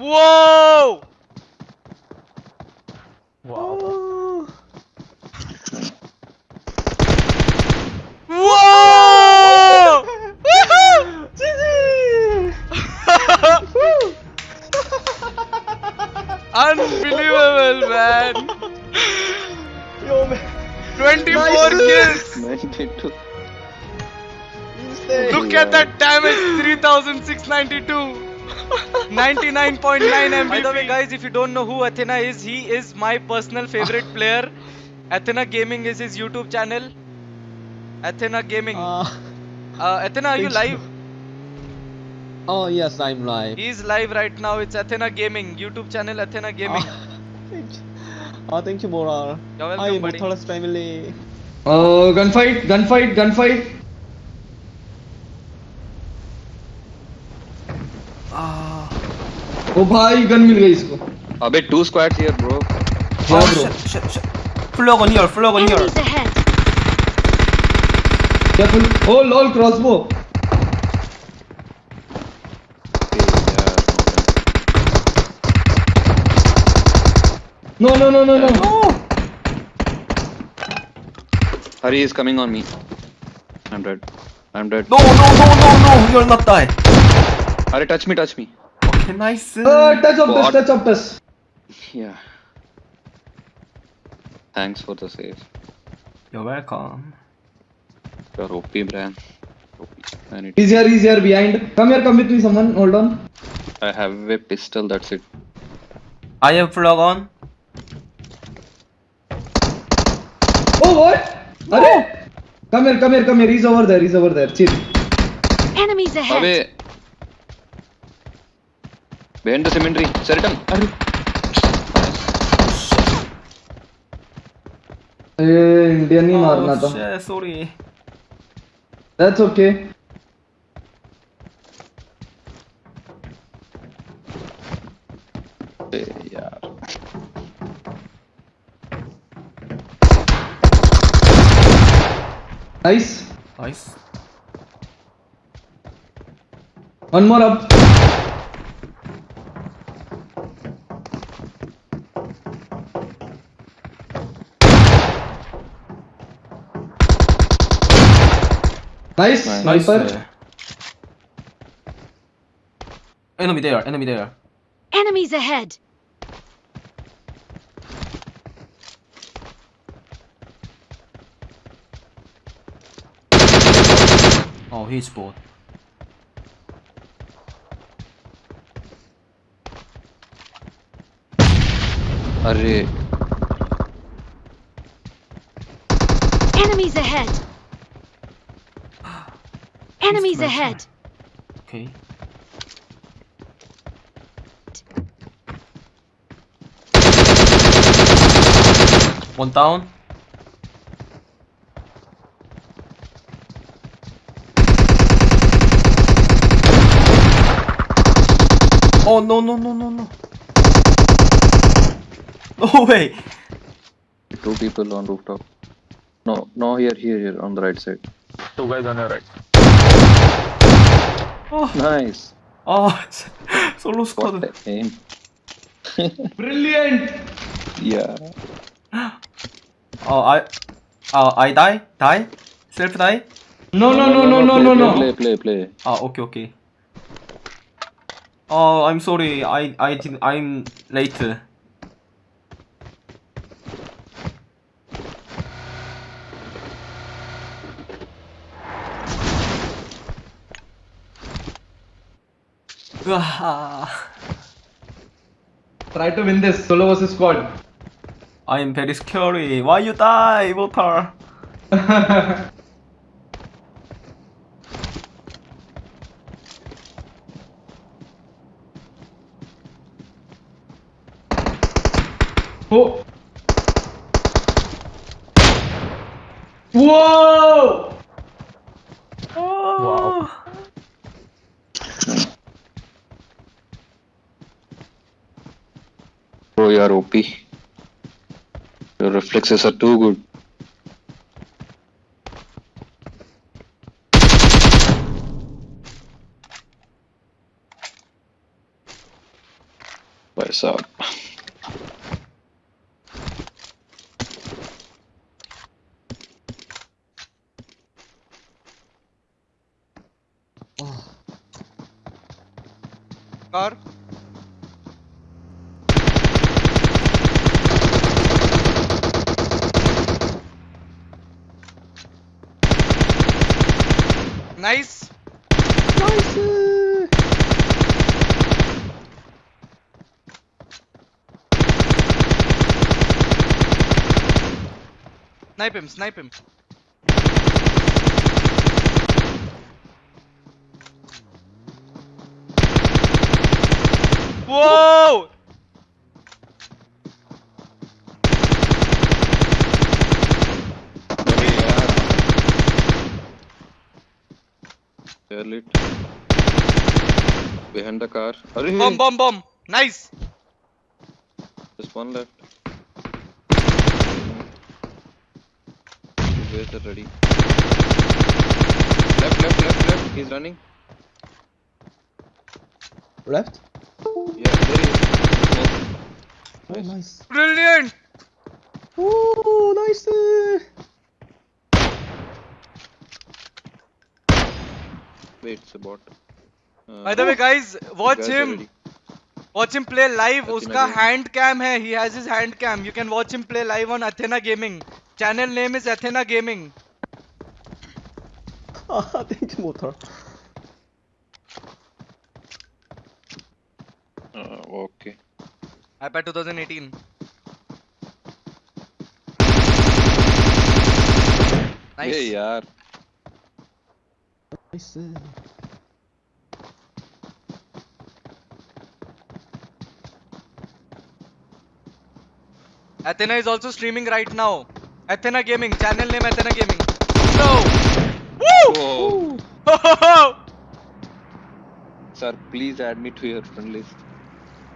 Whoa! Wow. Whoa! Unbelievable, man. Yo, man. 24 Nice. kills. 92. Insane. Look at that damage 3692. 99.9 MVP. By the way, guys, if you don't know who Athena is, he is my personal favorite player. Athena Gaming is his YouTube channel. Athena Gaming. Uh, Uh, Athena, are you thanks. live? oh, yes, I'm live. He's live right now. It's Athena Gaming. YouTube channel Athena Gaming. Ah, thank you. Ah, thank you, Bora. You're welcome, Hi, buddy. Muthalas family. Uh, gunfight, gunfight, gunfight. ओ भाई gun मिल गई इसको अबे two squads here bro हाँ bro flog on here flog on here careful oh lol crossbow No no no no no no. Hurry is coming on me. I'm dead. I'm dead. No no no no no. You're not die. Hari, touch me, touch me. Okay, nice. Uh, touch of What? touch, touch of touch. Yeah. Thanks for the save. You're welcome. You're OP, Brian. OP. I, need- He's here, he's here behind. Come here, come with me, someone. Hold on. I have a pistol, that's it. I have flog on. Oh, what? Are? Come here, come here, come here. He's over there, he's over there. Chill. Enemies ahead! Away. Behind the cemetery. Seritam. Hari. A, Indian ही मारना Oh, था shit, sorry. That's okay अबे यार. Nice Nice. One more up Nice, nice. sniper. Enemy there, enemy there. Enemies ahead. Oh, he's bored. Array. Enemies ahead. Enemies ahead! Okay. One down. Oh no no no no no. No way. two people on rooftop. No, no, here, here, here, on the right side. Two guys on your right. Nice. Oh, 솔로 스쿼드. Aim. Brilliant. Yeah. Oh, I, oh, I die, die, self die. No, no, no, no, no, no, no. Play, play, play. 아, ah, okay, okay. Oh, I'm sorry. I, I did. I'm late. Try to win this solo versus squad. I am very scary. Why you die, Votar? Are OP. Your reflexes are too good. Nice. Nice. Snipe him, snipe him. Whoa! Air lit. Behind the car. Arey, Bomb, bomb, bomb. Nice. Just one left. Mm-hmm. Where's the ready? Left, left, left, left. He's running. Left? Yeah, there he is. Smoke. Oh, nice. Brilliant. Oh, nice. Wait, it's a bot. Uh, By the way, guys, watch guys him. Watch him play live. Athena उसका Gaming. hand cam है. He has his hand cam. You can watch him play live on Athena Gaming. Channel name is Athena Gaming. Ah, thank you, motor. Uh, okay. iPad 2018. Nice. Hey, yaar. Nice. Athena is also streaming right now. Athena Gaming. Channel name Athena Gaming. No. Woo! Whoa. Sir, please add me to your friend list.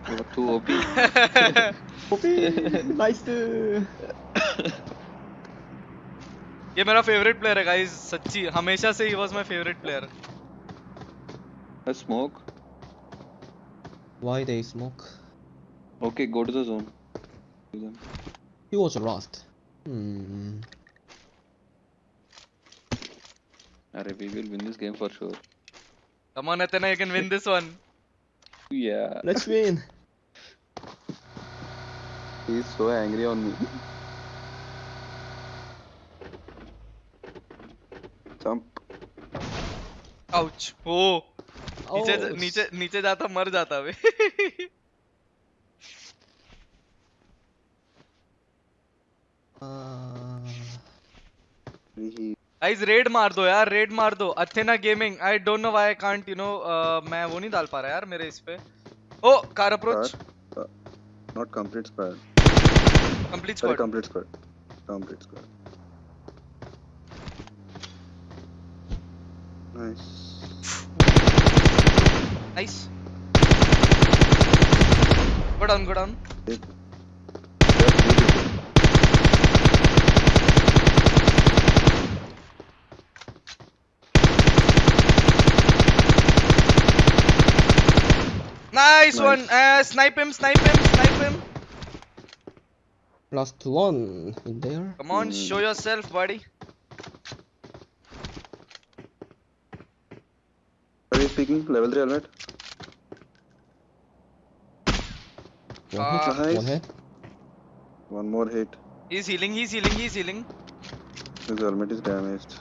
You are too OP. Okay, nice. ये मेरा favourite player है guys सच्ची हमेशा से ही was my favourite player A smoke. Why they smoke? Okay, go to the zone. He was lost. Hmm. Arey, we will win this game for sure. Come on Athena you can win this one. Yeah. Let's win. He's so angry on me. Jump. Ouch. Oh. नीचे नीचे नीचे जाता मर जाता way guys red मार दो यार red मार दो Athena gaming I don't know why I can't you know मैं वो नहीं डाल पा रहा यार मेरे इस पे ओ car approach not not complete square. Complete squad complete square. Complete square. Nice. Nice. Go down, go down. Nice, nice, one! Uh, snipe him, snipe him, snipe him! Last one in there. Come on, mm. show yourself, buddy. is speaking, level 3 helmet. One uh, hit, nice. one hit. One more hit. He's healing, he's healing, he's healing. His helmet is damaged.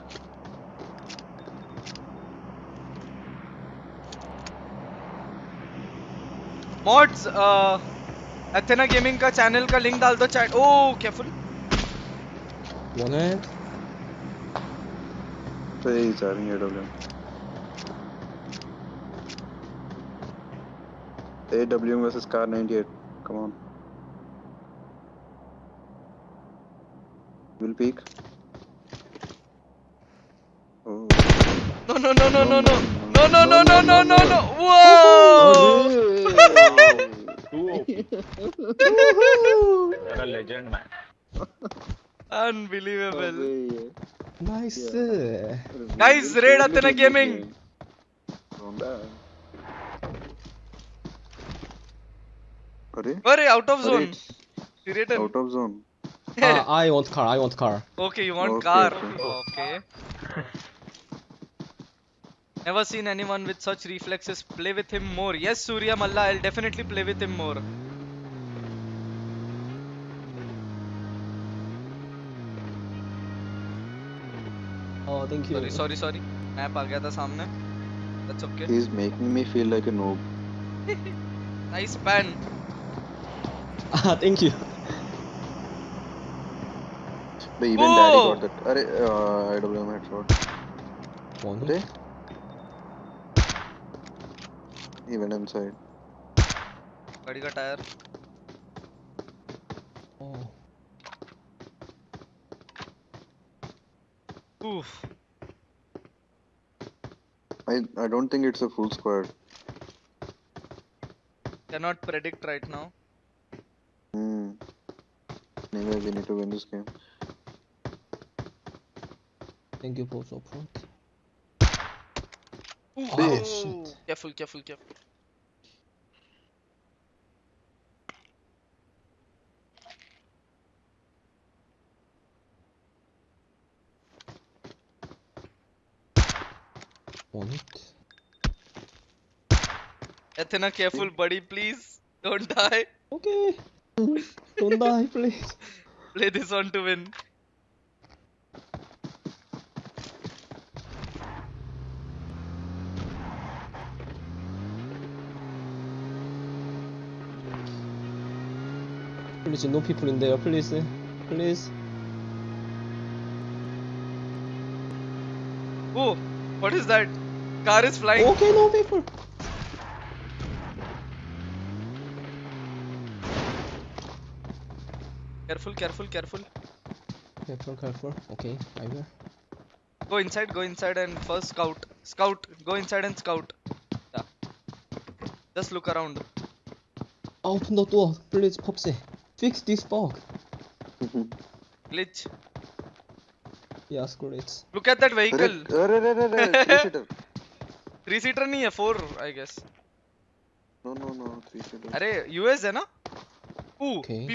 Mods Athena gaming का channel का link डाल दो chat ओ careful one है पे जा रही है W AWM versus Kar98. Come on. Will peak. Oh. No, no, no, no, no, no, no, no, no, no, no, no, no. Whoa! Woohoo! a legend, man. Unbelievable. Oh, nice. Guys, raid Athena Gaming. Arey, Arey, out of Arey, zone. it's Siritan. out of zone. Ah, I want car. I want car. Okay, you want Okay, car. okay. Okay. Never seen anyone with such reflexes. Play with him more. Yes, Surya Malla, I'll definitely play with him more. Oh, thank you. Sorry, sorry, sorry. Map आ गया था सामने. That's okay. He's making me feel like a noob. Nice pan. Ah, thank you. But even Whoa! daddy got that. Array, uh, AWM headshot. One. They? Even inside. गाड़ी tire. Oh. Oof. I I don't think it's a full squad. Cannot predict right now. Anyway, we need to win this game. Thank you for support. Ooh. Oh, shit. Careful, careful, careful. One hit. Athena, careful, buddy, please. Don't die. Okay. Don't die, please. Play this one to win. Please, no people in there. Please, eh? please. Oh, what is that? Car is flying. Okay, no people. Careful, careful, careful. Careful, careful. Okay, I will. Go inside, go inside and first scout. Scout, go inside and scout. Yeah. Just look around. Open the door, please, Popsy. Fix this bug. Glitch. Yes, great. Look at that Arey, vehicle. arey, arey, arey, three-seater. Three seater नहीं है four I guess. No, no, no, three-seater. अरे US है ना? Ooh, Okay.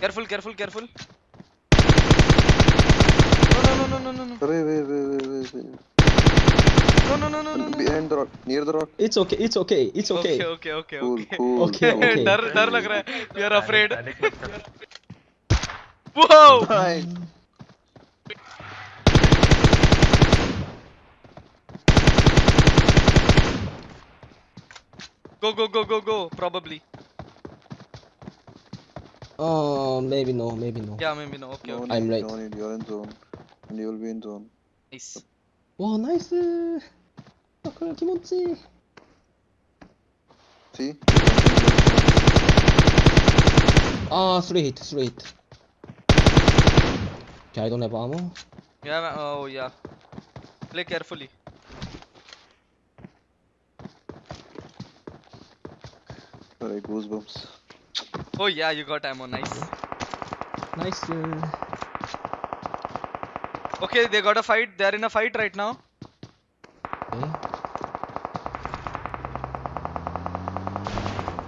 Careful, careful, careful. No, no, no, no, no, no, no. Arey, wait, wait, wait, wait, wait. No, no, no, no, no, no. Behind the rock, near the rock. It's okay, it's okay, it's okay. Okay, okay, okay, Cool, okay. cool, Okay, cool. okay. डर डर लग रहा है. We are afraid. Whoa! Nice. Go, go, go, go, go. Probably. Oh, maybe no, maybe no. Yeah, maybe no. Okay, no okay. I'm right. No need, you're in zone. And you'll be in zone. Nice. Wow, nice! Uh, ah, これ気持ちいい See? Ah, three hit, three hit. Okay, I don't have ammo. Yeah, man. oh yeah. Play carefully. Alright, goosebumps. Oh yeah, you got ammo. Nice. Nice. uh, Okay, they got a fight. They are in a fight right now. Okay.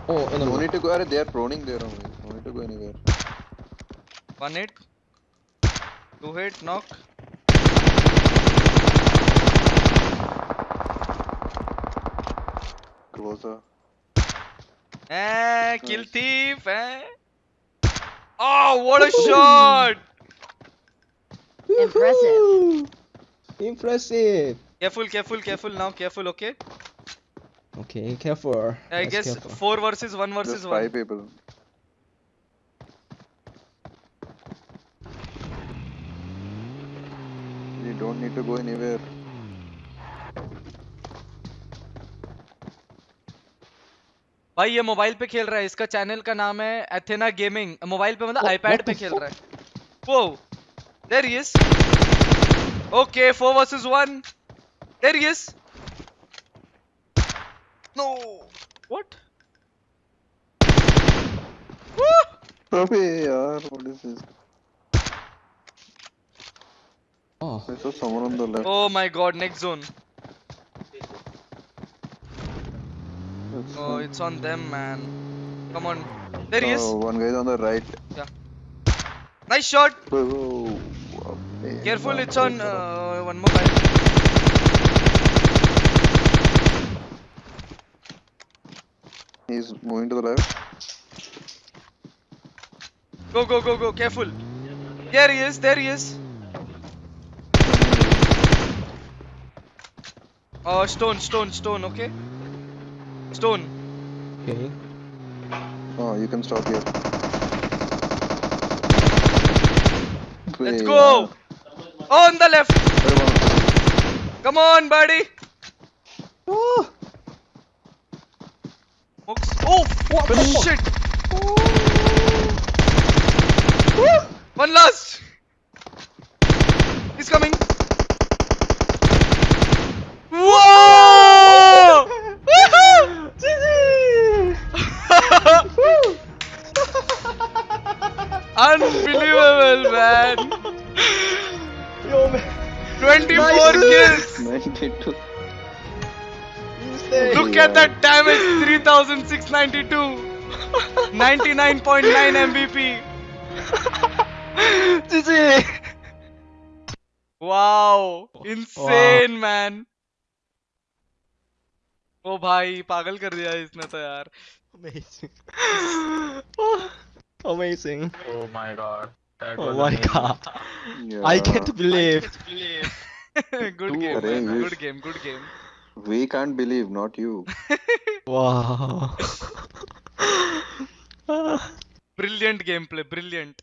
Oh, No enemy. need to go. Arey, they are proning there only. No need to go anywhere. One hit. Two hit. Knock. Closer. Eh, kill thief. Eh. Oh, what a shot! Impressive. Impressive. Careful, careful, careful. Now, careful. Okay. Okay, careful. I Yes, guess careful. four versus one versus Just one. five people. You don't need to go anywhere. भाई ये mobile पे खेल रहा है। इसका channel का नाम है एथेना गेमिंग मोबाइल पे मतलब आईपैड पे खेल रहा है। वो there he is okay 4 versus 1 there he is no what अबे यार, what is this? Oh, I someone on the left. Oh my god, next zone. Oh, it's on them, man. Come on. There he is. Oh, one guy is on the right. Yeah. Nice shot. Whoa. Careful, it's on uh, one more guy. He's moving to the left. Go, go, go, go. Careful. There he is. There he is. Oh, stone, stone, stone. Okay. Stone. Okay. Oh, you can stop here. Let's go. Oh, on the left. wait, one- Come on, buddy. Oh, Smokes. Oh, what the fuck? shit. One last. He's coming. Look at that damage 3692. 99.9 MVP. wow. Insane wow. man. Oh भाई Pagal kar diya isne to यार amazing amazing oh my god that oh my god yeah. I can't believe. I can't believe. good game man good game good game We can't believe, not you. Wow. brilliant gameplay brilliant